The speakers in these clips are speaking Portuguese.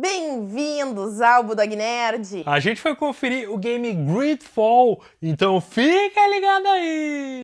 Bem-vindos ao Budog Nerd! A gente foi conferir o game Gridfall, então fica ligado aí!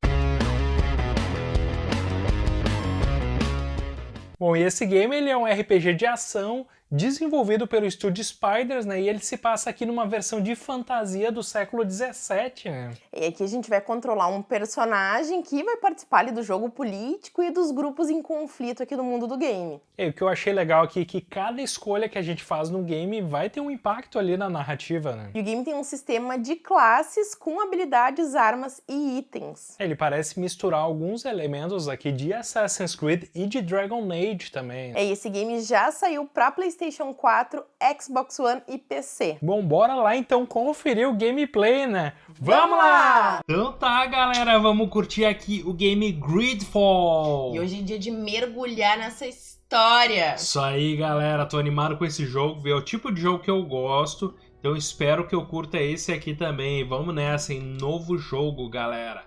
Bom, e esse game ele é um RPG de ação desenvolvido pelo estúdio Spiders, né? E ele se passa aqui numa versão de fantasia do século 17, né? E aqui a gente vai controlar um personagem que vai participar ali do jogo político e dos grupos em conflito aqui no mundo do game. E o que eu achei legal aqui é que cada escolha que a gente faz no game vai ter um impacto ali na narrativa, né? E o game tem um sistema de classes com habilidades, armas e itens. Ele parece misturar alguns elementos aqui de Assassin's Creed e de Dragon Age também. É, e esse game já saiu para PlayStation 4, Xbox One e PC. Bom, bora lá então conferir o gameplay, né? Vamos lá! Então tá, galera, vamos curtir aqui o game Gridfall. E hoje é dia de mergulhar nessa história. Isso aí, galera, tô animado com esse jogo, ver o tipo de jogo que eu gosto. Então espero que eu curta esse aqui também. Vamos nessa, em novo jogo, galera.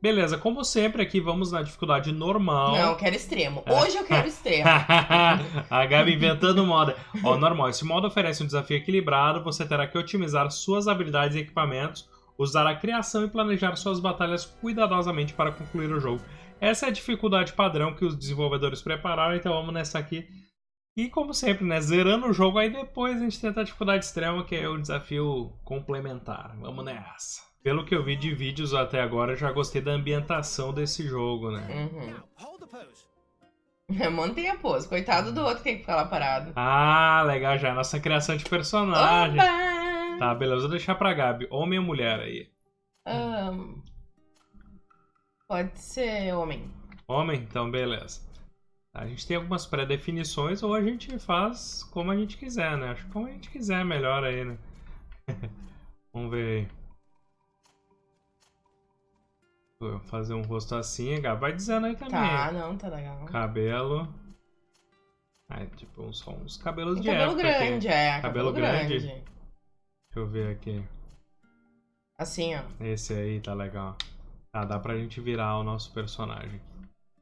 Beleza, como sempre aqui vamos na dificuldade normal. Não, eu quero extremo. Hoje eu quero extremo. a Gabi inventando moda. Ó, normal. Esse modo oferece um desafio equilibrado. Você terá que otimizar suas habilidades e equipamentos, usar a criação e planejar suas batalhas cuidadosamente para concluir o jogo. Essa é a dificuldade padrão que os desenvolvedores prepararam, então vamos nessa aqui. E como sempre, né, zerando o jogo, aí depois a gente tenta a dificuldade extrema, que é o desafio complementar. Vamos nessa. Pelo que eu vi de vídeos até agora, já gostei da ambientação desse jogo, né? Uhum. Mantenha a pose. Coitado do outro que tem que ficar lá parado. Ah, legal já. Nossa criação de personagem. Oba! Tá, beleza. Vou deixar pra Gabi. Homem ou mulher aí? Ahn, pode ser homem. Homem? Então, beleza. A gente tem algumas pré-definições ou a gente faz como a gente quiser, né? Acho que como a gente quiser é melhor aí, né? Vamos ver aí. Fazer um rosto assim, Gabi. Vai dizendo aí também. Tá, não, tá legal. Cabelo. Ah, tipo, uns, só uns cabelos de cabelo época. grande, é. Cabelo Cabelo, grande? grande. Deixa eu ver aqui. Assim, ó. Esse aí tá legal. Tá, dá pra gente virar o nosso personagem.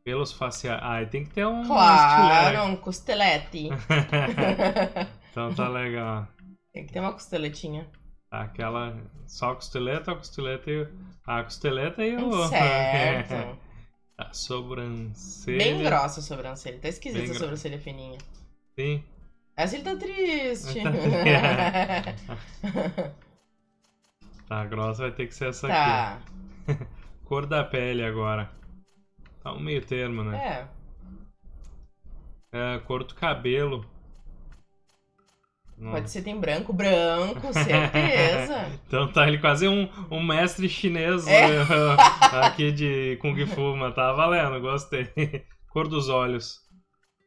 Pelos faciais. Ah, tem que ter um Claro, um costelete. então tá legal. Tem que ter uma costeletinha. Tá, aquela. Só a costeleta, a costeleta e o. A costeleta e o. Certo. a sobrancelha. Bem grossa a sobrancelha. Tá esquisita Bem a sobrancelha fininha. Sim. Essa ele tá triste. Tá, grossa vai ter que ser essa aqui. tá. Cor da pele agora. Tá um meio termo, né? É. É, cor do cabelo. Pode ser tem branco, branco, certeza. Então tá ele quase um, um mestre chinês É. né, aqui de Kung Fu, mas tá valendo, gostei. Cor dos olhos.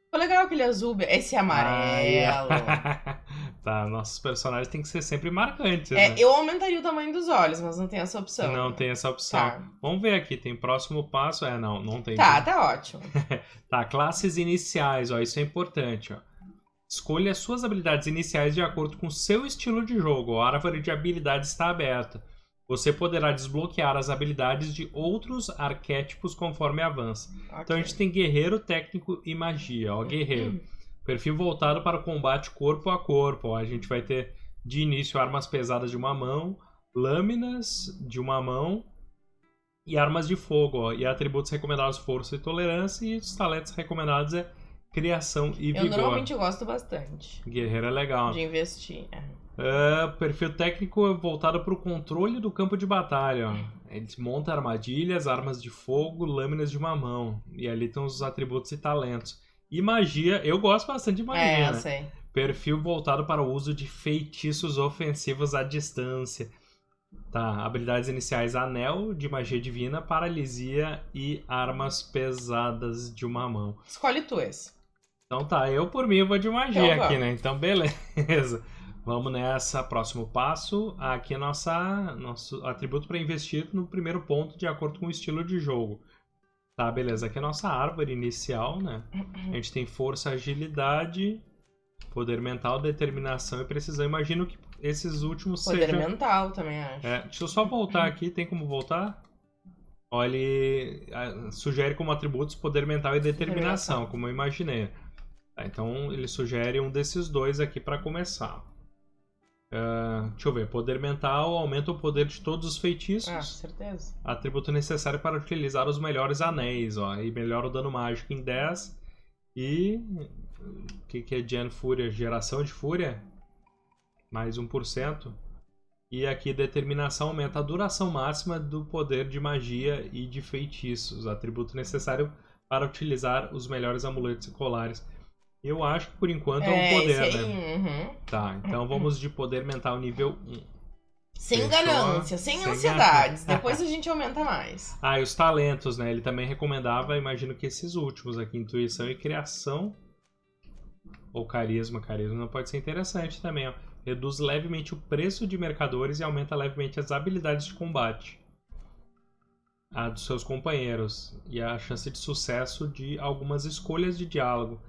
Ficou legal aquele azul, esse amarelo. Ai, tá, nossos personagens têm que ser sempre marcantes, É, né? eu aumentaria o tamanho dos olhos, mas não tem essa opção. Não tem essa opção. Tá. Vamos ver aqui, tem próximo passo? É, não, não tem. Tá, tá ótimo. Tá, classes iniciais, ó, isso é importante, ó. Escolha suas habilidades iniciais de acordo com seu estilo de jogo. A árvore de habilidades está aberta. Você poderá desbloquear as habilidades de outros arquétipos conforme avança. Então a gente tem guerreiro, técnico e magia, ó, guerreiro. Perfil voltado para o combate corpo a corpo. Ó, a gente vai ter de início armas pesadas de uma mão, lâminas de uma mão e armas de fogo. Ó, e atributos recomendados força e tolerância e os talentos recomendados é criação e Eu vigor. normalmente gosto bastante Guerreiro é legal. de investir. É. É, perfil técnico voltado para o controle do campo de batalha. Ele monta armadilhas, armas de fogo, lâminas de uma mão. E ali estão os atributos e talentos. E magia, eu gosto bastante de magia, É, eu né? sei. Perfil voltado para o uso de feitiços ofensivos à distância. Tá, habilidades iniciais: anel de magia divina, paralisia e armas pesadas de uma mão. Escolhe tu esse. Então tá, eu por mim vou de magia Então aqui, né? Então beleza. Vamos nessa. Próximo passo. Aqui é nossa, nosso atributo para investir no primeiro ponto de acordo com o estilo de jogo. Tá, beleza. Aqui é a nossa árvore inicial, né? A gente tem força, agilidade, poder mental, determinação e precisão. Imagino que esses últimos Poder sejam... mental também, acho. É, deixa eu só voltar aqui. Tem como voltar? Ó, ele ah, sugere como atributos poder mental e determinação, Determinação. como eu imaginei. Tá, então ele sugere um desses dois aqui para começar. Uh, deixa eu ver. Poder mental aumenta o poder de todos os feitiços. Ah, certeza. Atributo necessário para utilizar os melhores anéis, ó. E melhora o dano mágico em 10. E. O que, que é Gen Fúria? Geração de Fúria? Mais 1%. E aqui determinação aumenta a duração máxima do poder de magia e de feitiços. Atributo necessário para utilizar os melhores amuletos e colares. Eu acho que por enquanto é, é um poder, aí, né? Uhum. Tá, então vamos de poder mental nível 1. Sem Fechou? ganância, sem, Sem ansiedades. Depois a gente aumenta mais. Ah, e os talentos, né? Ele também recomendava, imagino que esses últimos aqui, intuição e criação. Ou carisma, carisma não pode ser interessante também, ó. Reduz levemente o preço de mercadores e aumenta levemente as habilidades de combate. A dos seus companheiros. E a chance de sucesso de algumas escolhas de diálogo.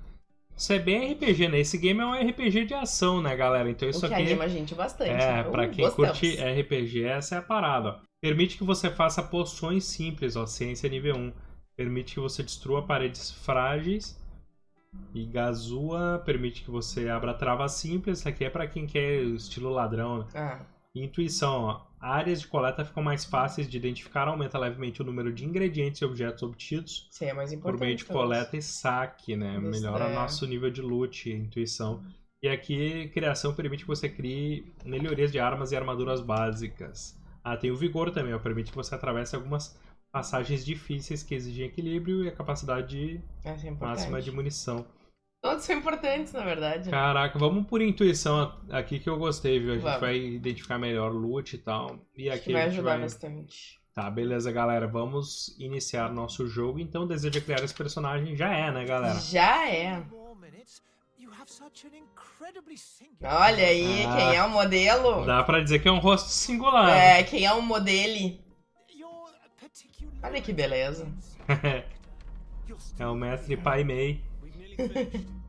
Isso é bem RPG, né? Esse game é um RPG de ação, né, galera? Então isso o que aqui. anima a gente bastante. É, Uh, pra quem gostamos. curte RPG, essa é a parada, ó. Permite que você faça poções simples, ó. Ciência nível 1. Permite que você destrua paredes frágeis. E Gazua permite que você abra travas simples. Isso aqui é pra quem quer estilo ladrão, né? Ah, intuição, ó. Áreas de coleta ficam mais fáceis de identificar, aumenta levemente o número de ingredientes e objetos obtidos aí é mais importante. por meio de coleta e saque, né? Isso Melhora é. nosso nível de loot, intuição. E aqui, criação permite que você crie melhorias de armas e armaduras básicas. Ah, tem o vigor também, ó, permite que você atravesse algumas passagens difíceis que exigem equilíbrio e a capacidade é máxima de munição. Todos são importantes, na verdade. Caraca, vamos por intuição aqui que eu gostei, viu? A gente Vamos. vai identificar melhor o loot e tal. E Acho que aqui vai a gente ajudar vai... bastante. Tá, beleza, galera. Vamos iniciar nosso jogo. Então, deseja criar esse personagem? Já é, né, galera? Já é. Olha Olha aí, Ah. quem é o modelo? Dá pra dizer que é um rosto singular. É, quem é o modelo? Olha que beleza. É o mestre Pai Mei.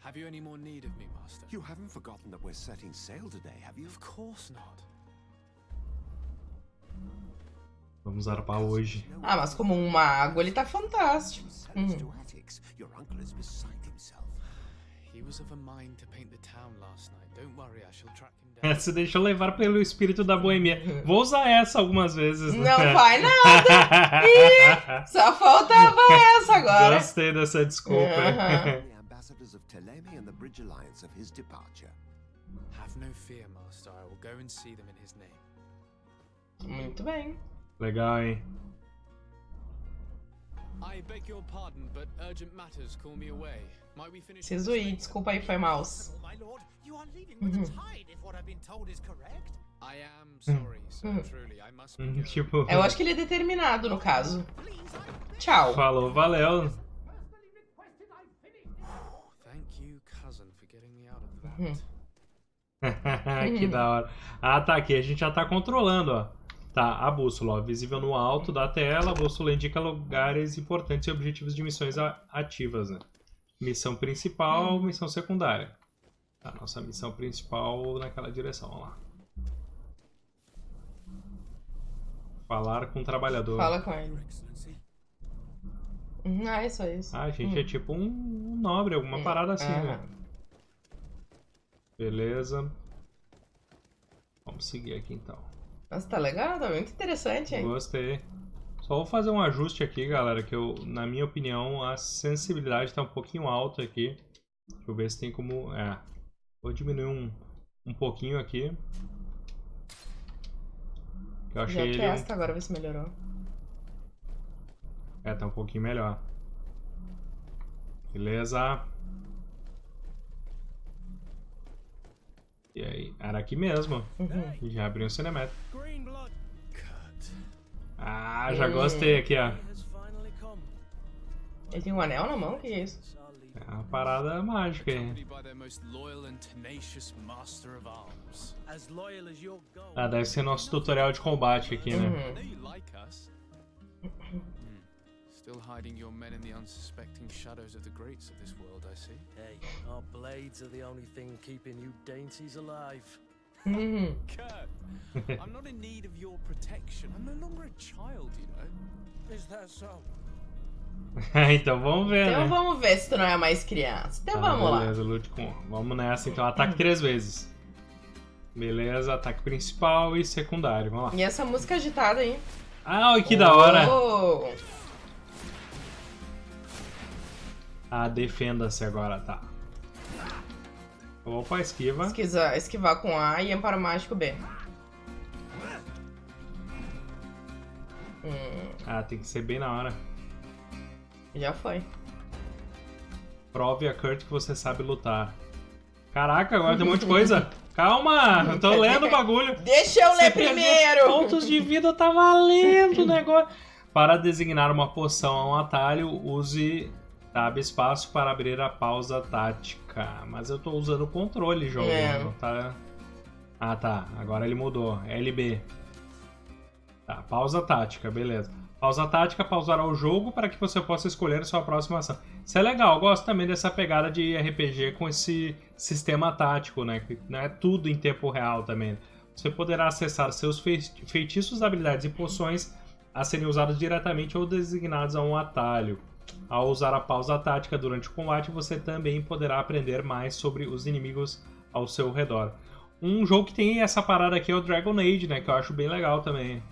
Have you any more need of me, Master? You haven't forgotten that we're setting sail today, have you? Of course not. Vamos arpar hoje. Ah, mas como um mago, ele tá fantástico. Sellers Uhum. to attics. Your uncle is beside himself. He was of a mind to paint the town last night. Don't worry, I shall track him down. Essa deixou levar pelo espírito da boemia. Vou usar essa algumas vezes. né? Não vai nada. Só faltava essa agora. Gostei dessa desculpa. Aham. the ambassadors of Telemi and the Bridge Alliance of his departure. Have no fear, Master. I will go and see them in his name. Muito bem. Legal, hein? I beg your pardon, but urgent matters call me away. Later? desculpa aí, foi mouse. My lord, you are leaving with the tide, if what I've been told is correct. I am sorry, sir. Truly, I must be Hum, going. Tipo, Eu acho que ele é determinado, no caso. Tchau. falou, valeu. Uhum. que da hora. Ah, tá. Aqui a gente já tá controlando, ó. Tá, a bússola, ó, visível no alto da tela. A bússola indica lugares importantes e objetivos de missões ativas, né? Missão principal, missão secundária. Tá, nossa missão principal naquela direção, ó lá. Falar com o trabalhador. Fala com ele. Uhum, Ah, é só isso. Ah, a gente é tipo um, nobre, alguma parada assim, né? Aham. Beleza. Vamos seguir aqui então. Nossa, tá legal, tá muito interessante, hein? Gostei. Só vou fazer um ajuste aqui, galera, que eu, na minha opinião, a sensibilidade tá um pouquinho alta aqui. Deixa eu ver se tem como... É. Vou diminuir um, um pouquinho aqui. Que eu achei Já ele... um- testa agora, ver se melhorou. É, tá um pouquinho melhor. Beleza. E aí? Era aqui mesmo. Uhum. Já abriu o cinemático. Ah, já Hum. gostei aqui, ó. Ele tem um anel na mão? O que é isso? É uma parada mágica aí. Ah, deve ser nosso tutorial de combate aqui, né? Uhum. Still hiding your men in the unsuspecting shadows of the greats of this world, I see. Hey, our blades are the only thing keeping you dainties alive. Uhum. Kurt, I'm not in need of your protection. I'm no longer a child, you know. Is that so? então vamos ver, Então né? vamos ver se tu não é mais criança. Então Tá, vamos lá. beleza, lute com. Vamos nessa, então. Ataque três vezes. Beleza, ataque principal e secundário. Vamos lá. E essa música agitada aí? Ah, que da hora! Oh, Ah, defenda-se agora, tá. Opa, esquiva. esquiva- esquivar com A e amparo mágico B. Hum, Ah, tem que ser bem na hora. já foi. Prove a Kurt que você sabe lutar. Caraca, agora tem um monte de coisa. Calma, eu tô lendo o bagulho. Deixa eu Você ler primeiro! Pontos de vida tá valendo o negócio. Para designar uma poção a um atalho, use tab espaço para abrir a pausa tática. Mas eu tô usando o controle, jogo. É. não tá... Ah, tá. Agora ele mudou. LB. Tá, pausa tática, beleza. Pausa tática pausará o jogo para que você possa escolher sua próxima ação. Isso é legal, eu gosto também dessa pegada de RPG com esse sistema tático, né? Que não é tudo em tempo real também. Você poderá acessar seus fei- feitiços, habilidades e poções a serem usados diretamente ou designados a um atalho. Ao usar a pausa tática durante o combate, você também poderá aprender mais sobre os inimigos ao seu redor. Um jogo que tem essa parada aqui é o Dragon Age, né? Que eu acho bem legal também.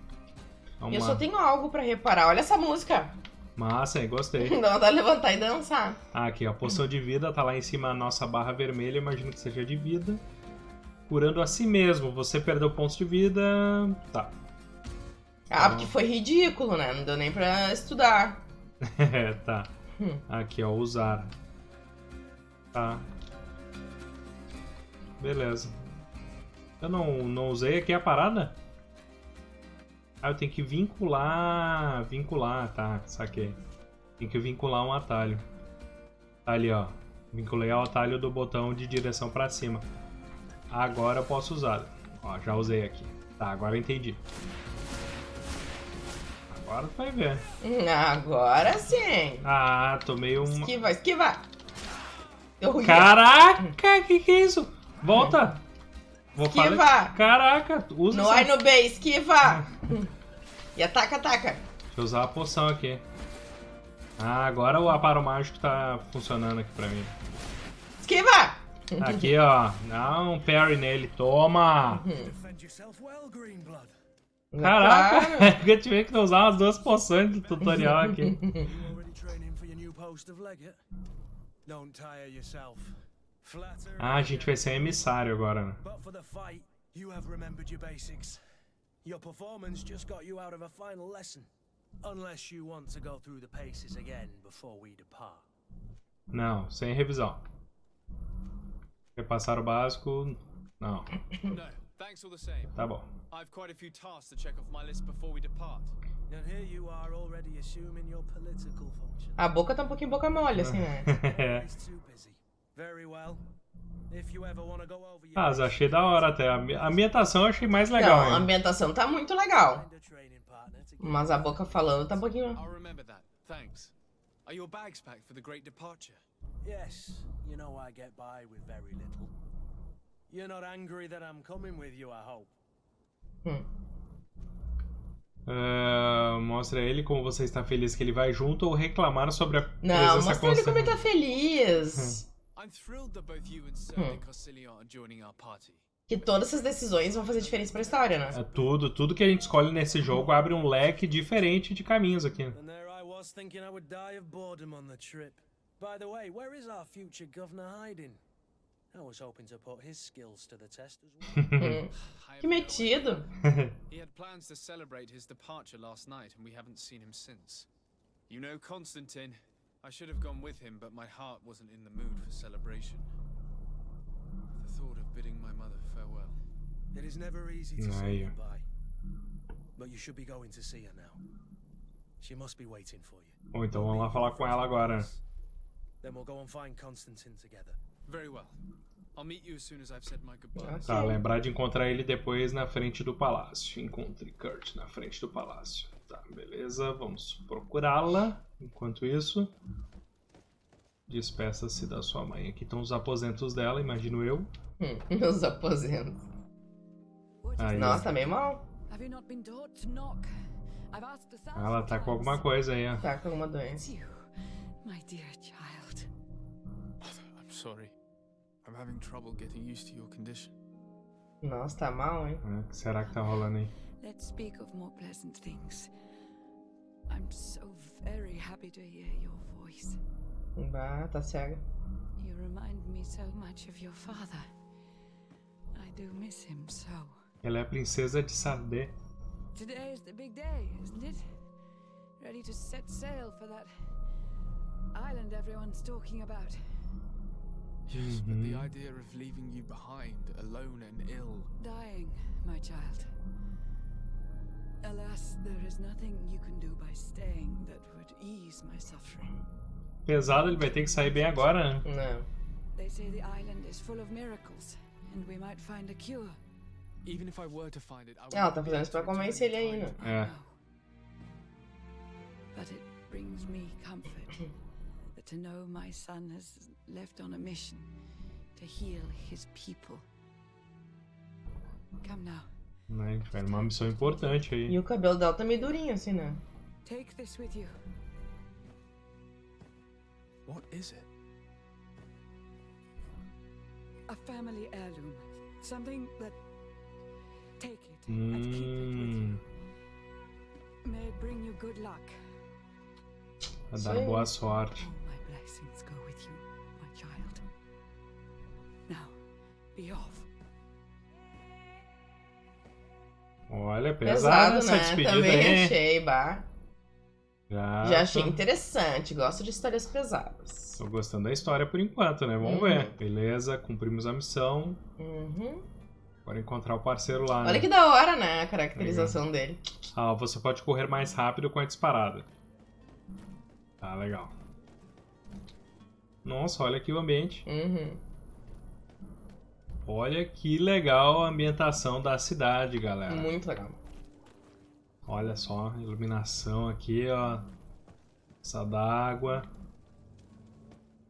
É Eu uma- só tenho algo pra reparar. Olha essa música. Massa, hein? Gostei. Dá vontade de levantar e dançar. Ah, aqui, a poção de vida tá lá em cima a nossa barra vermelha, imagino que seja de vida. Curando a si mesmo. Você perdeu pontos de vida. Tá. Ah, porque foi ridículo, né? Não deu nem pra estudar. É, tá. Hum. Aqui, ó, usar. Tá. Beleza. Eu não, não usei aqui a parada? Ah, eu tenho que vincular. Vincular, tá, saquei. Tem que vincular um atalho. Tá ali, ó. Vinculei ao atalho do botão de direção pra cima. Agora eu posso usar. Ó, já usei aqui. Tá, agora eu entendi. Agora tu vai ver. Agora sim. Ah, tomei uma. Esquiva, esquiva. Eu. Caraca, que que é isso? Volta! Vou falar- Esquiva. Caraca, usa. A e no B, esquiva. E ataca, ataca. Deixa eu usar a poção aqui. Ah, agora o aparo mágico tá funcionando aqui pra mim. Esquiva. Aqui, ó. Dá um parry nele. Toma! Defend yourself well, Greenblood. Caraca! Claro. eu tive que usar as duas poções do tutorial aqui. You already training for your new post of legate? Don't tire yourself. Flatter. Ah, a gente vai ser emissário agora, né? Your basics. Your performance just got you out of a final lesson. Unless you want to go through the paces again before we depart. Não, sem revisão. Repassar o básico. Não, No, thanks all the same. tá bom. I've quite a few tasks to check off my list before we depart. And here you are already assuming your political function. A boca tá um pouquinho boca mole, assim, né? He's too busy. Very well. Ah, achei da hora até. A ambi- a ambientação eu achei mais legal. Não, a ambientação tá muito legal. Mas a boca falando tá um pouquinho. I'll remember that. Thanks. Are your bags packed for the great departure? Yes, you know I get by with very little. You're not angry that I'm coming with you, I hope. Hum. Ah, mostra ele como você está feliz que ele vai junto ou reclamar sobre a Não, presença mostra ele como ele tá constante. feliz. I'm thrilled that both you and Sir. Cosilion are joining our party. Que todas essas decisões vão fazer diferença pra história, né? É tudo, tudo que a gente escolhe nesse jogo abre um leque diferente de caminhos aqui. And there I was thinking I would die of boredom on the trip. By the way, where is our future governor hiding? I was hoping to put his skills to the test as well. Que have no idea. metido. He had plans to celebrate his departure last night, and we haven't seen him since. You know Constantine. I should have gone with him, but my heart wasn't in the mood for celebration. The thought of bidding my mother farewell. it is never easy to say goodbye. But you should be going to see her now. She must be waiting for you. Bom, então vamos lá falar com ela agora. Then we'll go and find Constantine together. Very well. I'll meet you as soon as I've said my goodbyes. Tá, lembrar de encontrar ele depois na frente do palácio. Encontre Kurt na frente do palácio. Tá, beleza. Vamos procurá-la. Enquanto isso, despeça-se da sua mãe. Aqui estão os aposentos dela, imagino eu. Hum, Meus aposentos. Aí. Nossa, tá meio mal. Ah, Ela tá com alguma coisa aí, ó. Tá com alguma doença. my dear child. I'm sorry. I'm having trouble getting used to your condition. Nossa, tá mal, hein? É, O que será que tá rolando aí? Let's speak of more pleasant things. I'm so very happy to hear your voice. Bah, tá cega. You remind me so much of your father. I do miss him so. Ela é a princesa de Sardé. Today is the big day, isn't it? Ready to set sail for that island everyone's talking about. Yes, but the Mhm. idea of leaving you behind, alone and ill. Dying, my child. Alas, there is nothing you can do by staying that would ease my suffering. Pesado, ele vai ter que sair bem agora, né? Não. They say the island is full of miracles, and we might find a cure. Even if I were to find it, I Ela wouldn't tá fazendo isso pra to return convencer ele in aí, time. né? É. But it brings me comfort that to know my son has left on a mission to heal his people. Come now, Né? Foi uma missão importante aí. E o cabelo dela tá meio durinho, assim, né? take this with you. What is it? A family heirloom. Something that. Take it and keep it with you. May it bring you good luck. vai dar boa sorte. Blessings go with you, my child. Now, be off. Olha, Pesado, essa né? despedida Também aí. achei, bah. Já, Já achei tô, interessante. Gosto de histórias pesadas. tô gostando da história por enquanto, né? Vamos Uhum. ver. Beleza, cumprimos a missão. Uhum. Agora encontrar o parceiro lá, Olha né? que da hora, né? A caracterização dele. Ah, você pode correr mais rápido com a disparada. Tá, legal. Nossa, olha aqui o ambiente. Uhum. Olha que legal a ambientação da cidade, galera. Muito legal. Olha só, iluminação aqui, ó. Essa d'água.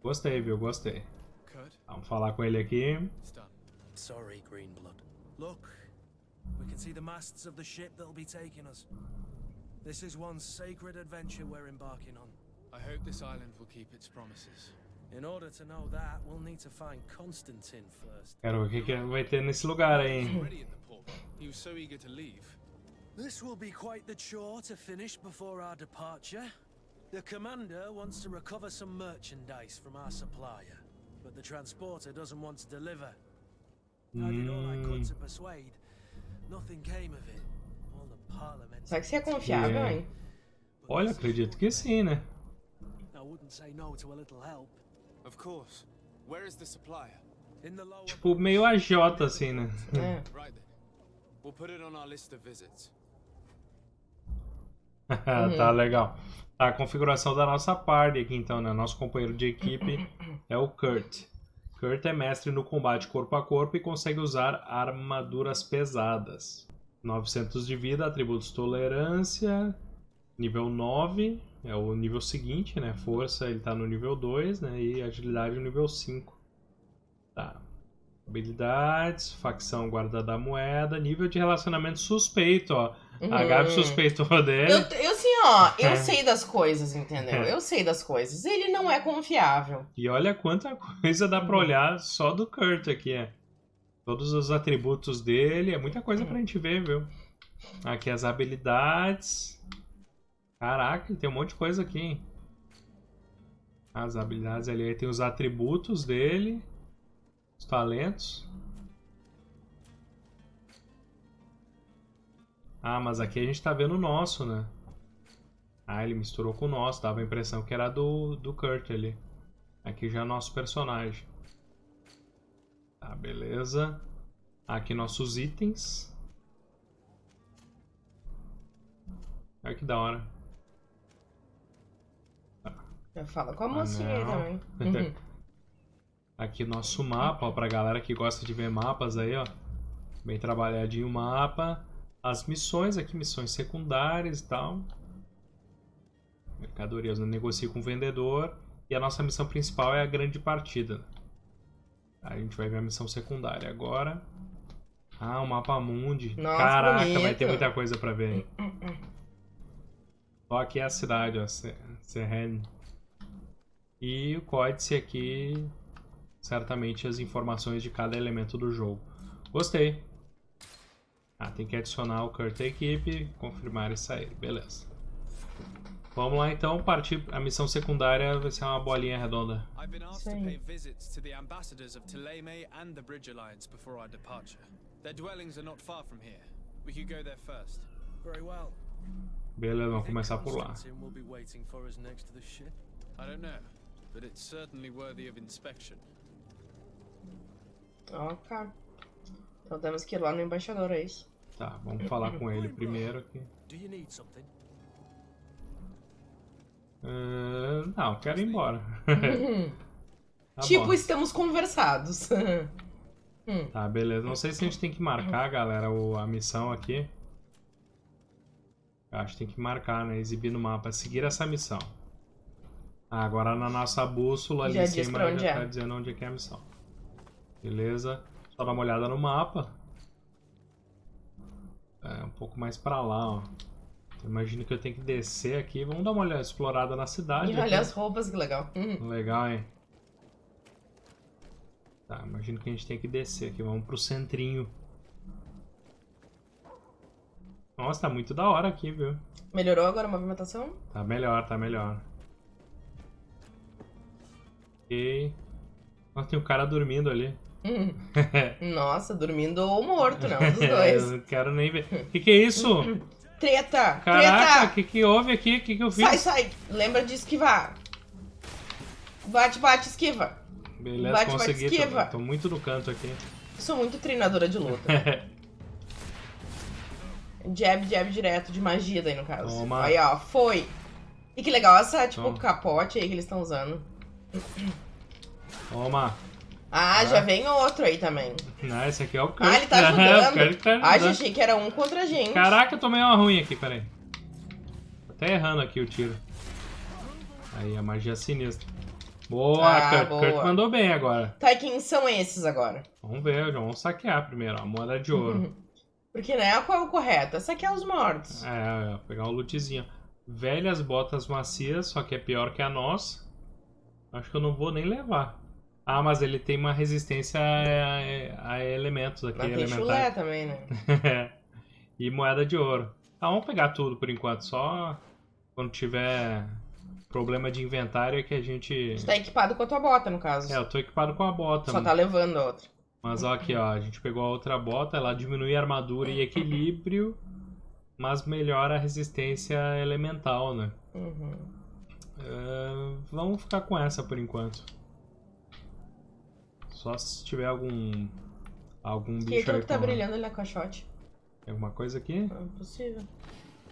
Gostei, viu? Gostei. Vamos falar com ele aqui. Sorry, Greenblood. Look, we can see the masts of the ship that'll be taking us. This is one sacred adventure we're embarking on. I hope this island will keep its promises. In order to know that, we'll need to find Constantine first. Quero ver o que, que vai ter nesse lugar aí, He's hein? already at the port. He was so eager to leave. This will be quite the chore to finish before our departure. The commander wants to recover some merchandise from our supplier, but the transporter doesn't want to deliver. I did all I could to mm. persuade. Nothing came of it. All the parliament. Será que você é confiável, É. hein? olha, acredito que sim, né? I wouldn't say no to a little help. Of course. Where is the supplier? In the lower Tipo, meio AJ, assim, né? É. Right then. We'll put it on our list of visits. tá legal. A configuração da nossa party aqui, então, né? Nosso companheiro de equipe é o Kurt. Kurt é mestre no combate corpo a corpo e consegue usar armaduras pesadas. 900 de vida, atributos tolerância, nível 9, é o nível seguinte, né? Força ele tá no nível 2, né? E agilidade no nível 5. Tá. Habilidades, facção guarda da moeda, nível de relacionamento suspeito, ó. A Uhum. Gabi suspeitou dele. Eu, eu assim, ó, eu É. sei das coisas, entendeu? É. Eu sei das coisas. Ele não é confiável. E olha quanta coisa dá pra olhar só do Kurt aqui, é. Todos os atributos dele, é muita coisa pra gente ver, viu? Aqui as habilidades. Caraca, tem um monte de coisa aqui, hein? As habilidades ali, aí tem os atributos dele, os talentos. Ah, mas aqui a gente tá vendo o nosso, né? Ah, ele misturou com o nosso, dava a impressão que era do, do Kurt ali. Aqui já é nosso personagem. Tá, beleza. Aqui nossos itens. Olha que da hora. Eu falo com a mocinha aí também. Uhum. Aqui nosso mapa, ó, pra galera que gosta de ver mapas aí, ó. Bem trabalhadinho o mapa. As missões aqui, missões secundárias e tal. Mercadorias, eu negocio com o vendedor. E a nossa missão principal é a grande partida. Aí a gente vai ver a missão secundária agora. Ah, o mapa mundi. Nossa, Caraca, vai bonito. ter muita coisa pra ver. aí. Ó, aqui é a cidade, ó, Se- Serren. E o códice aqui, certamente as informações de cada elemento do jogo. Gostei. Ah, tem que adicionar o Kurt à equipe, confirmar e sair, beleza. Vamos lá então, partir. A missão secundária vai ser uma bolinha redonda. I've been asked to Same. pay visits to the ambassadors of Teleme and the Bridge Alliance before our departure. Their dwellings are not far from here. We could go there first. Very well. Beleza, vamos começar por lá. To. I don't know, but it's certainly worthy of inspection. Ok. Então temos que ir lá no embaixador, é isso? Tá, vamos falar com ele primeiro aqui. Do you need something? Ah, não, quero ir embora. Tá tipo, bom. estamos conversados. Tá, beleza. Não sei se a gente tem que marcar, galera, a missão aqui. Acho que tem que marcar, né? Exibir no mapa. Seguir essa missão. Ah, agora na nossa bússola ali Já em cima já é. tá dizendo onde é que é a missão. Beleza? Só dar uma olhada no mapa. É um pouco mais pra lá, ó. Imagino que eu tenho que descer aqui. Vamos dar uma olhada explorada na cidade. E olha as roupas, que legal. Uhum. Legal, hein? Tá, imagino que a gente tem que descer aqui. Vamos pro centrinho. Nossa, tá muito da hora aqui, viu? Melhorou agora a movimentação? Tá melhor, tá melhor. Ok. Nossa, tem um cara dormindo ali. Uhum. Nossa, dormindo ou morto, não, dos Eu dois. não quero nem ver. Que que é isso? Treta! Caraca, Treta! que que houve aqui? Que que eu fiz? Sai, sai! Lembra de esquivar. Bate, bate, esquiva. Beleza, Bate, bate, consegui. esquiva. Tô, tô muito no canto aqui. Sou muito treinadora de luta. Jab, jab direto, de magia daí no caso. Toma. Aí, ó, foi. E que legal essa, tipo, Toma. capote aí que eles estão usando. Toma. Ah, já vem outro aí também. Não, esse aqui é o Kurt. Ah, ele tá É, ajudando. Kurt tá Ah, já ajudando. achei que era um contra a gente. Caraca, eu tomei uma ruim aqui, peraí. Tô até errando aqui o tiro. Aí, a magia sinistra. Boa, Ah, Kurt. boa. Kurt mandou bem agora. Tá, quem são esses agora? Vamos ver, vamos saquear primeiro, ó, a moeda de ouro. Porque, né, qual é o correto? É os mortos. é, é, pegar um lootzinho. Velhas botas macias, só que é pior que a nossa. Acho que eu não vou nem levar. Ah, mas ele tem uma resistência a, a elementos aqui, Mas tem chulé também, né? e moeda de ouro. Tá, vamos pegar tudo por enquanto. Só quando tiver problema de inventário é que a gente. Tu tá equipado com a tua bota, no caso. É, eu tô equipado com a bota. Só tá levando a outra. Mas ó, aqui, ó, a gente pegou a outra bota, ela diminui a armadura e equilíbrio, mas melhora a resistência elemental, né? Uhum. É, vamos ficar com essa por enquanto. Só se tiver algum. algum Que bicho aquilo aí que tá brilhando ali na caixote. Tem alguma coisa aqui? Não é possível.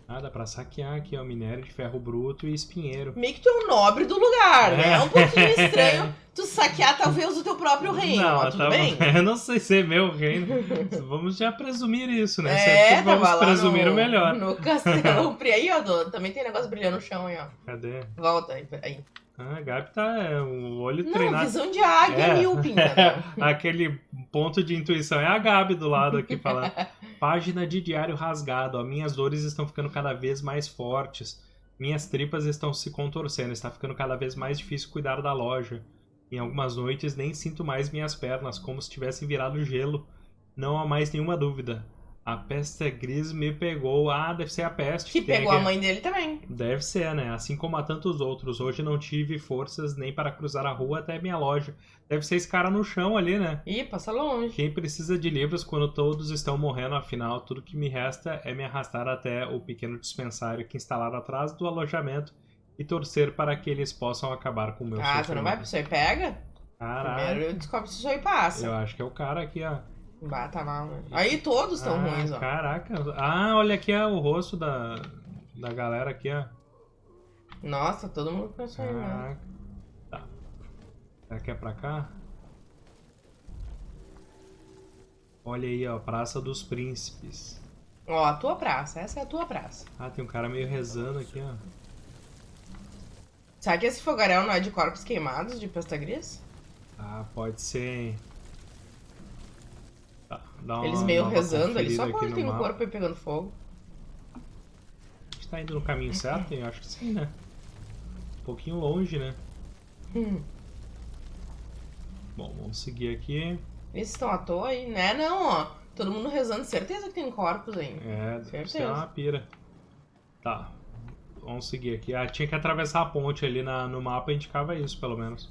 Ah, dá pra saquear aqui, ó. Minério de ferro bruto e espinheiro. Meio que tu é um nobre do lugar, né? É. É um pouquinho estranho tu saquear talvez o teu próprio reino, não, tudo tá bem? Eu não sei se é meu reino. Vamos já presumir isso, né? É, Sempre vamos tava lá presumir no, o melhor. No castelo. Aí, ó, do- também tem negócio brilhando no chão aí, ó. Cadê? Volta aí. aí. Ah, a Gabi tá. É, o olho Não, treinado. visão de águia É. pinta. Aquele ponto de intuição é a Gabi do lado aqui falando. Página de diário rasgado. Ó, minhas dores estão ficando cada vez mais fortes. Minhas tripas estão se contorcendo. Está ficando cada vez mais difícil cuidar da loja. Em algumas noites nem sinto mais minhas pernas, como se tivessem virado gelo. Não há mais nenhuma dúvida. A peste gris me pegou. Ah, deve ser a peste. Que tem pegou a mãe dele também. Deve ser, né? Assim como a tantos outros. Hoje não tive forças nem para cruzar a rua até minha loja. Deve ser esse cara no chão ali, né? Ih, passa longe. Quem precisa de livros quando todos estão morrendo, afinal, tudo que me resta é me arrastar até o pequeno dispensário que instalaram atrás do alojamento e torcer para que eles possam acabar com o meu Ah, tu não vai pro e pega? Caralho, Primeiro descobre se o seu e passa. eu acho que é o cara aqui, ó. Bata lá, né? Aí todos estão ah, ruins, ó. Caraca. Ah, olha aqui ó, o rosto da, da galera aqui, ó. Nossa, todo mundo com isso aí, né? Caraca. Tá. Será que é pra cá? Olha aí, ó, Praça dos Príncipes. Ó, a tua praça. Essa é a tua praça. Ah, tem um cara meio rezando aqui, ó. Será que esse fogaréu não é de corpos queimados de pasta gris? Ah, pode ser. hein. Tá, uma Eles meio rezando ali, só aqui quando no tem um mapa. corpo aí pegando fogo. tá indo no caminho certo? Eu acho que sim, né? Um pouquinho longe, né? Bom, vamos seguir aqui. Eles estão à toa aí, né? Não, ó. Todo mundo rezando, certeza que tem corpos aí. É, Certeza. uma pira. Tá. Vamos seguir aqui. Ah, tinha que atravessar a ponte ali na, no mapa, indicava isso, pelo menos.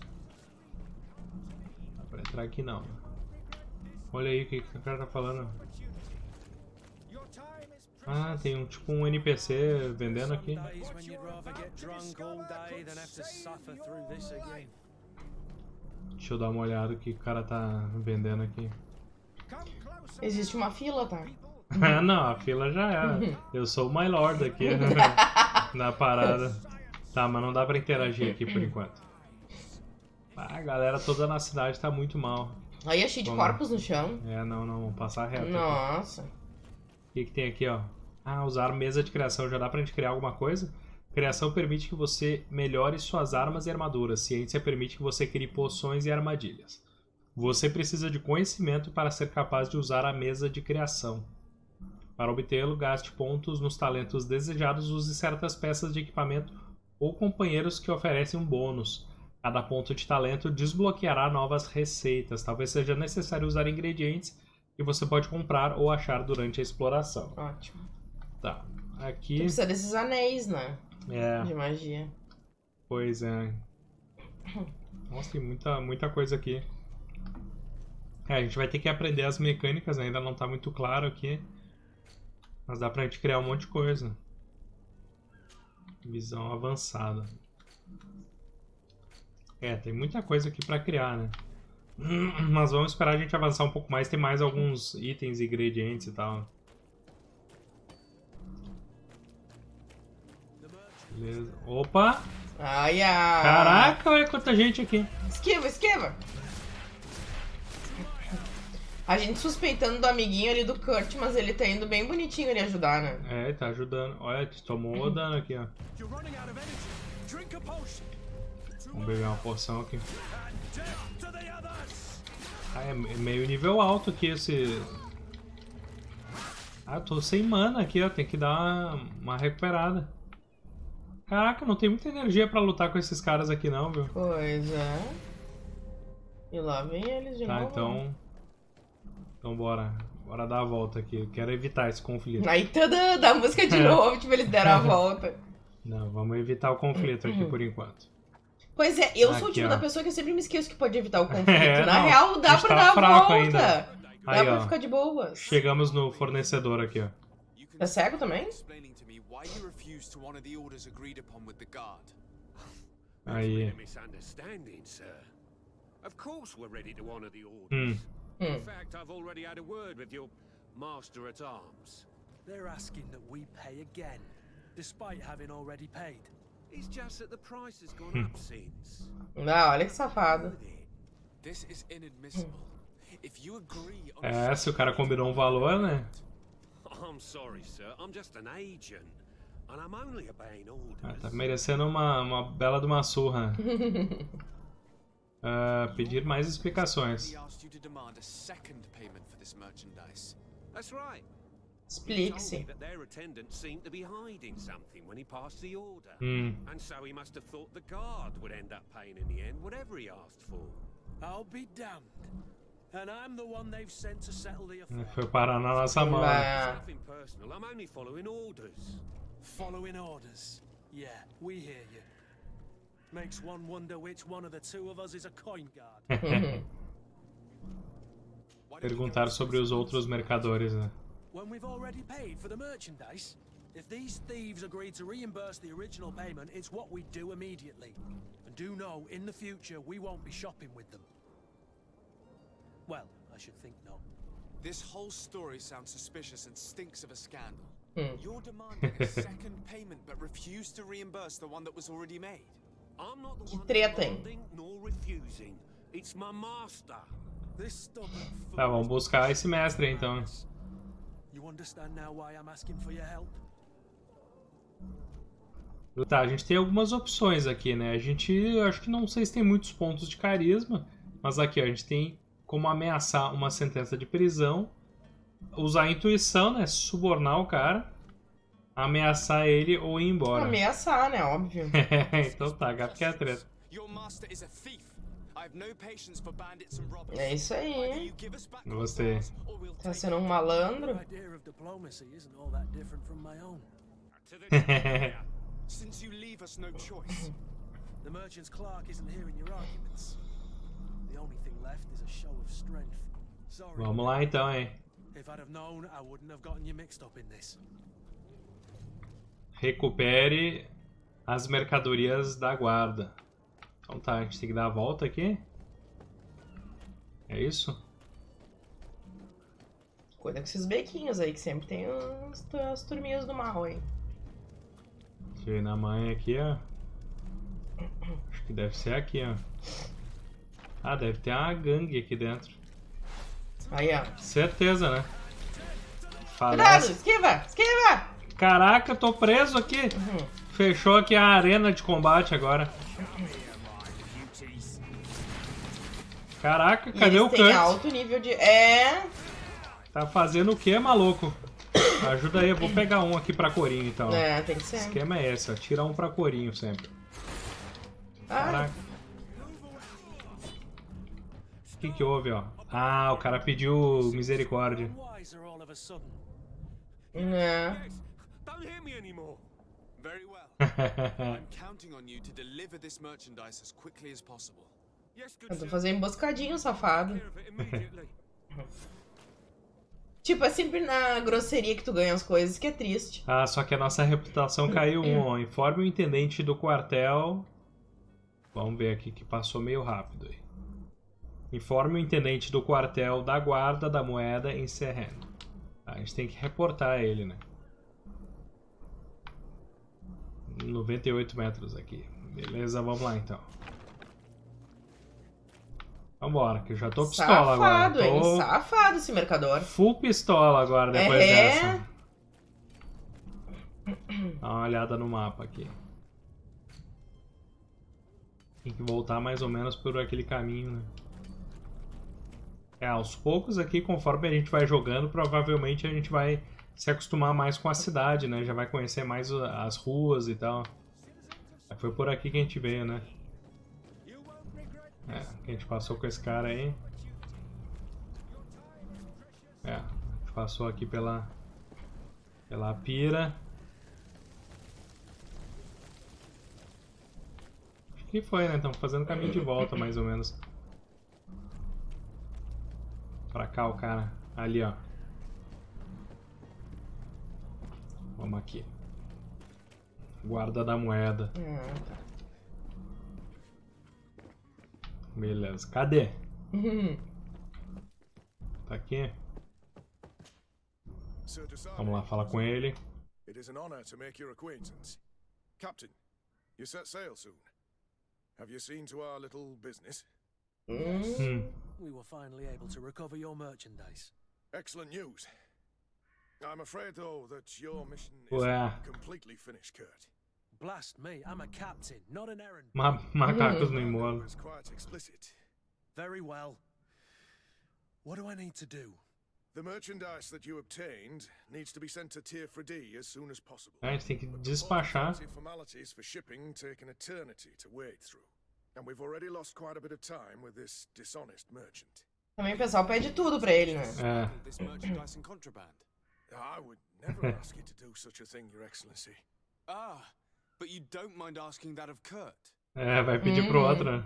Dá pra entrar aqui não. Olha aí o que, que o cara tá falando. Ah, tem um tipo um NPC vendendo aqui. Deixa eu dar uma olhada o que o cara tá vendendo aqui. Existe uma fila, tá? Não, a fila já era. Eu sou o My Lord aqui na parada. Tá, mas não dá pra interagir aqui por enquanto. Ah, a galera toda na cidade tá muito mal. Aí é cheio de corpos no chão. É, não, não, vamos passar reto. aqui. Nossa. O que, que tem aqui, ó? Ah, usar mesa de criação. Já dá pra gente criar alguma coisa? Criação permite que você melhore suas armas e armaduras. Ciência permite que você crie poções e armadilhas. Você precisa de conhecimento para ser capaz de usar a mesa de criação. Para obtê-lo, gaste pontos nos talentos desejados, use certas peças de equipamento ou companheiros que oferecem um bônus. Cada ponto de talento desbloqueará novas receitas. Talvez seja necessário usar ingredientes que você pode comprar ou achar durante a exploração. Ótimo. Tá. Tu Aqui. precisa desses anéis, né? É, De magia. pois é. Nossa, tem muita, muita coisa aqui. É, a gente vai ter que aprender as mecânicas, ainda não tá muito claro aqui. Mas dá pra gente criar um monte de coisa. Visão avançada. É, tem muita coisa aqui pra criar, né? Mas vamos esperar a gente avançar um pouco mais. Tem mais alguns itens, ingredientes e tal. Beleza. Opa! Ai, ai. Caraca, olha quanta gente aqui. Esquiva, esquiva. A gente suspeitando do amiguinho ali do Kurt, mas ele tá indo bem bonitinho ali ajudar, né? É, ele tá ajudando. Olha, tomou o dano aqui, ó. You're running out of energy. Drink a potion. Vamos beber uma poção aqui. Ah, é meio nível alto aqui esse. Ah, eu tô sem mana aqui, ó. Tem que dar uma, uma recuperada. Caraca, não tem muita energia pra lutar com esses caras aqui não, viu? Pois é. E lá vem eles de Tá, novo. então. Então bora. Bora dar a volta aqui. Eu quero evitar esse conflito. Aí toda da música de novo, tipo, eles deram a volta. Não, vamos evitar o conflito aqui por enquanto. Pois é, eu sou o Aqui, tipo ó. da pessoa que sempre me esqueço que pode evitar o conflito. É, Na não, real, dá pra tá dar a volta. ainda. Dá Aí, pra ó. ficar de boas. Chegamos no fornecedor aqui, ó. É cego também? Aí. A misunderstanding, sir. Of course we're ready to honor the orders. Hum. In Hum. fact, I've already had a word with your master at arms. They're asking that we pay again, despite having already paid. It's just that the price has gone up since. Ah, olha que safado. This is inadmissible. If you agree on É, se o cara combinou um valor, né? I'm sorry, sir. I'm just an agent. And I'm only obeying Ah, tá merecendo uma, uma bela de uma surra. Ah, pedir mais explicações. He asked you to demand a second payment for this merchandise. That's right. Explique-se. that their attendant seemed to be hiding something when he passed the order. Hum, And so he must have thought the guard would end up paying in the end whatever he asked for. I'll be damned. And I'm the one they've sent to settle the affair. foi parar na nossa mão. Bah. It's nothing personal. I'm only following orders. Following orders. Yeah, we hear you. Makes one wonder which one of the two of us is a coin guard. Perguntar sobre os outros mercadores, né? When we've already paid for the merchandise. If these thieves agreed to reimburse the original payment, it's what we do immediately. And do know, in the future, we won't be shopping with them. Well, I should think not. This whole story sounds suspicious and stinks of a scandal. Hmm. You're demanding a second payment but refuse to reimburse the one that was already made. I'm not the one demanding nor refusing. It's my master. This stubborn fool. Tá, vamos buscar esse mestre então. You understand now why I'm asking for your help? Tá, a gente tem algumas opções aqui, né? A gente, eu acho que não sei se tem muitos pontos de carisma, mas aqui, ó, a gente tem como ameaçar uma sentença de prisão, usar a intuição, né? Subornar o cara. ameaçar ele ou ir embora. Ameaçar, né? Óbvio. então tá, gato que é a treta. Your master is a thief. É isso aí. Gostei. Tá sendo um malandro. Since you leave us no choice. The merchant's clerk isn't hearing your arguments. The only thing left is a show of strength. Sorry. Vamos lá então, hein? If I'd have known, I wouldn't have gotten you mixed up in this. Recupere as mercadorias da guarda. Então tá, a gente tem que dar a volta aqui. É isso? Cuida com esses bequinhos aí, que sempre tem uns, as turminhas do mal aí. Tirei na mãe aqui, ó. Acho que deve ser aqui, ó. Ah, deve ter uma gangue aqui dentro. Aí, ó. Certeza, né? Cuidado! Falece. Esquiva! Esquiva! Caraca, eu tô preso aqui. Fechou aqui a arena de combate agora. Caraca, E cadê o têm Kurt? alto nível de... É... Tá fazendo o que, maluco? Ajuda aí, eu vou pegar um aqui pra corinho então. É, tem que O ser. esquema é esse, ó. Tira um pra corinho sempre. Ah, Caraca. O que que houve, ó? Ah, o cara pediu misericórdia. É. I'm counting on you to deliver this merchandise as quickly as possible. Tentou sir. fazer emboscadinho, safado. Tipo, é sempre na grosseria que tu ganha as coisas, que é triste. Ah, só que a nossa reputação caiu um, ó. Informe o intendente do quartel. Vamos ver aqui que passou meio rápido aí. Informe o intendente do quartel da guarda da moeda em Serren. A gente tem que reportar ele, né? 98 metros aqui. Beleza, vamos lá então. Vambora, que eu já tô pistola Safado, agora. hein? Tô Safado esse mercador. full pistola agora depois É. dessa. Dá uma olhada no mapa aqui. Tem que voltar mais ou menos por aquele caminho, né? É, aos poucos aqui, conforme a gente vai jogando, provavelmente a gente vai se acostumar mais com a cidade, né? Já vai conhecer mais as ruas e tal. Foi por aqui que a gente veio, né? É, a gente passou com esse cara aí. É, a gente passou aqui pela pela pira. Acho que foi, né? Estamos fazendo caminho de volta, mais ou menos. Pra cá o cara. Ali, ó. Vamos aqui. Guarda da moeda. Ah, tá. Beleza. Cadê? Uhum. Tá aqui? Vamos lá falar com ele. It is an honor to make your acquaintance. Captain, you set sail soon. Have you seen to our little business? Hum. Hum. We were finally able to recover your merchandise. Excellent news. I'm afraid, though, that your mission isn't completely finished, Kurt. Blast me, I'm a captain, not an errand. Ma macacos no It imóvel. was quite explicit. Very well. What do I need to do? The merchandise that you obtained needs to be sent to Tier 3D as soon as possible. A gente tem que But despachar. formalities for shipping take an eternity to wade through. And we've already lost quite a bit of time with this dishonest merchant. Também o pessoal pede tudo pra ele, né? É. This merchandise in contraband. I would never ask you to do such a thing, Your Excellency. Ah, but you don't mind asking that of Kurt. É, vai pedir pro hmm. outro,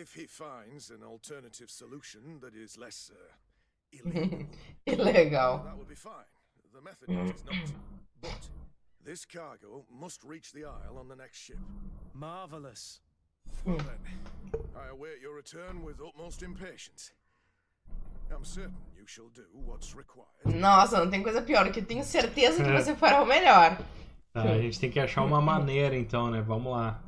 If he finds an alternative solution that is less uh, illegal, Que that would be fine. The method hmm. is not. But this cargo must reach the Isle on the next ship. Marvelous. Hmm. Well then, I await your return with utmost impatience. I'm certain you shall do what's required. Nossa, não tem coisa pior, que eu tenho certeza que você fará o melhor. Tá, a gente tem que achar uma maneira então, né? Vamos lá.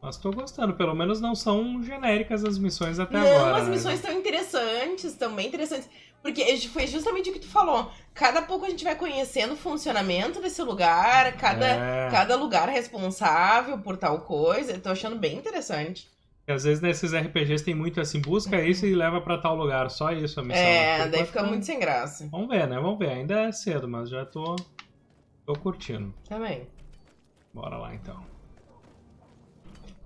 Mas tô gostando, pelo menos não são genéricas as missões até Não, agora. as né? missões estão interessantes, estão bem interessantes. Porque foi justamente o que tu falou. Cada pouco a gente vai conhecendo o funcionamento desse lugar, cada, É. cada lugar responsável por tal coisa. Eu tô achando bem interessante. Porque às vezes nesses RPGs tem muito assim, busca isso e leva pra tal lugar. Só isso a missão. É, daí fica muito sem graça. Vamos ver, né? Vamos ver. Ainda é cedo, mas já tô. tô curtindo. Também. Bora lá então.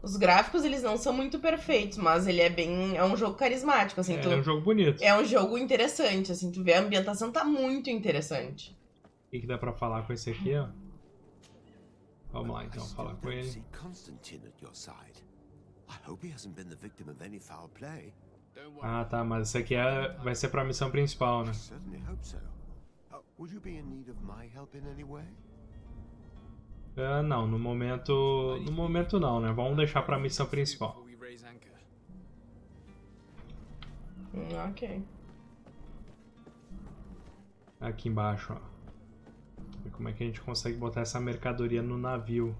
Os gráficos, eles não são muito perfeitos, mas ele é bem. É um jogo carismático, assim. É, tu- é um jogo bonito. é um jogo interessante, assim. Tu vê a ambientação tá muito interessante. O que, que dá pra falar com esse aqui, ó? Vamos lá então, falar com ele. Ah, tá, mas isso aqui é... vai ser pra missão principal, né? Uh? Ah, não, no momento. No momento não, né? Vamos deixar pra missão principal. Hum, ok. Aqui embaixo, ó. Ver como é que a gente consegue botar essa mercadoria no navio.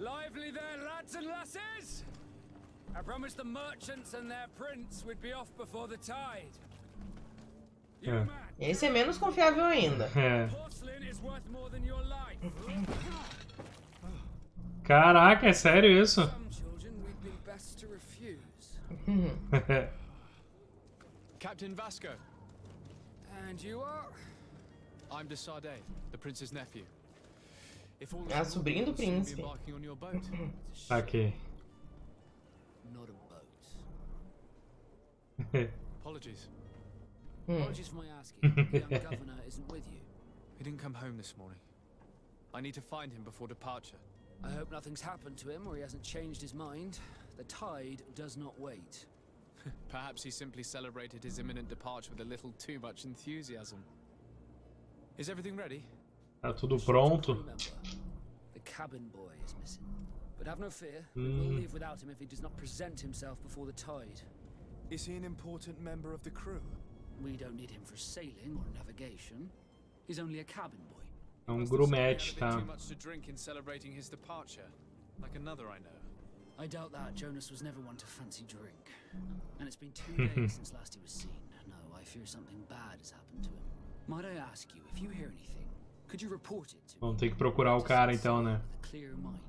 Lively there, lads and lasses! I promised the merchants and their prince we'd be off before the tide. You hmm. Esse é menos confiável ainda. É. porcelain is worth more than your life. Caraca, é sério isso? Some children we'd be best to refuse. Captain Vasco, And you are? I'm de Sardet, the prince's nephew. If all is Ah, do we'll soon be príncipe. embarking on your boat. ok. Not a boat. Apologies. Apologies for my asking. The young governor isn't with you. He didn't come home this morning. I need to find him before departure. I hope nothing's happened to him or he hasn't changed his mind. The tide does not wait. Perhaps he simply celebrated his imminent departure with a little too much enthusiasm. Is everything ready? Tá tudo pronto. boy is he an important member of the crew? We don't need him for sailing or navigation. He's only a cabin boy. É um grumete, tá? Too much to drink in celebrating his departure, like another I know. I doubt that Jonas was never one to fancy drink. And it's been two days since last he was seen. No, I fear something bad has happened to him. Might I ask you, if you hear anything, could you report it to me? Vamos ter que procurar o cara então, né? Mind.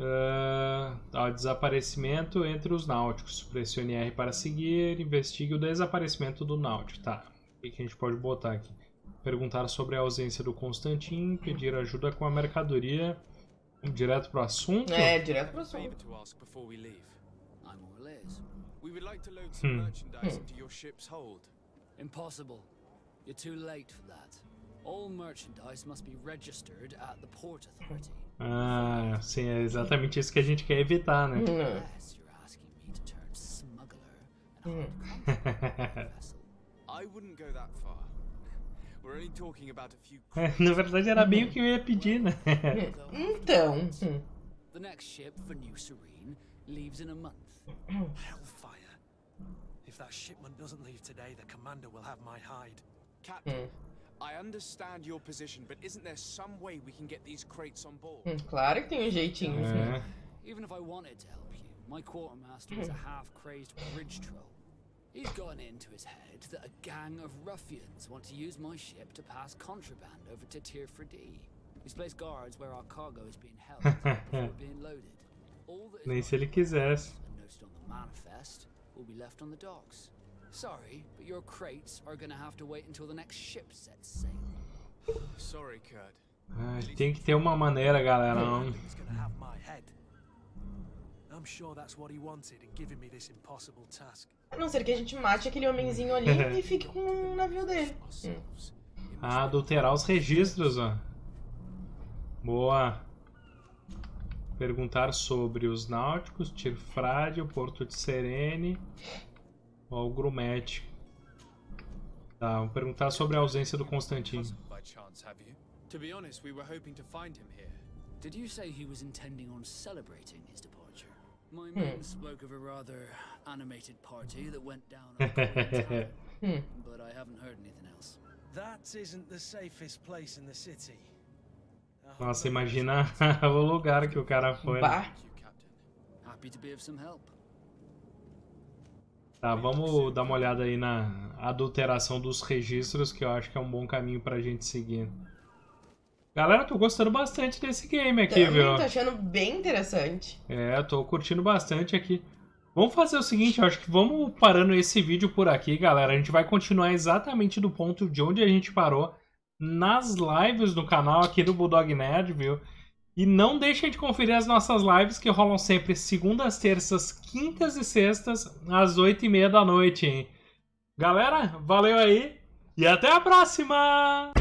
Ah, ó, desaparecimento entre os náuticos. Pressione R para seguir. Investigue o desaparecimento do náutico. Tá. O que a gente pode botar aqui? Perguntar sobre a ausência do Constantin. Pedir ajuda com a mercadoria. Vamos direto pro assunto? É, direto pro assunto. to ask You're too late for that. All merchandise must be registered at the Port Authority. Ah, sim, é exatamente isso que a gente quer evitar, né? Hum. Unless you're asking me to turn smuggler and hold contract on the vessel. I wouldn't go that far. We're only talking about a few. Na verdade era bem o que eu ia pedir, né? Então. The next ship for New Serene leaves in a month. Hellfire. If that shipment doesn't leave today, the commander will have my hide. Captain, hmm. I understand your position, but isn't there some way we can get these crates on board? Hum, Claro que tem um jeitinho. É. Even if I wanted to help you, my quartermaster is a hmm. half-crazed bridge troll. He's gotten it into his head that a gang of ruffians want to use my ship to pass contraband over to Tier 4D. He's placed guards where our cargo is being held before being loaded. All that is Nem se ele quisesse. and noted on the manifest will be left on the docks. Sorry, but your crates are gonna have to wait until the next ship sets sail. Sorry, Kurt. Ai, tem que ter uma maneira, galera. Não... He's gonna have my head. I'm sure that's what he wanted in giving me this impossible task. A não ser que a gente mate aquele homenzinho ali e fique com o navio dele. Hum. Ah, adulterar os registros, ó. Boa. Perguntar sobre os náuticos, Tirfrade, o Porto de Serene, o Grumete. Tá, vamos perguntar sobre a ausência do Constantino. To be honest, we were hoping to find him here. Did you say he was intending on celebrating his departure? My men spoke of a rather animated party that went down Town, but I haven't heard anything else. That isn't the safest place in the city. Nossa, imagina o lugar que o cara foi. né? Captain. Happy to be of some help. Tá, vamos dar uma olhada aí na adulteração dos registros, que eu acho que é um bom caminho pra gente seguir. Galera, tô gostando bastante desse game aqui, Também viu? tô achando bem interessante. É, tô curtindo bastante aqui. Vamos fazer o seguinte, eu acho que vamos parando esse vídeo por aqui, galera. A gente vai continuar exatamente do ponto de onde a gente parou nas lives do canal aqui do Bulldog Nerd, viu? E não deixem de conferir as nossas lives que rolam sempre segundas, terças, quintas e sextas, às oito e meia da noite? Galera, valeu aí e até a próxima!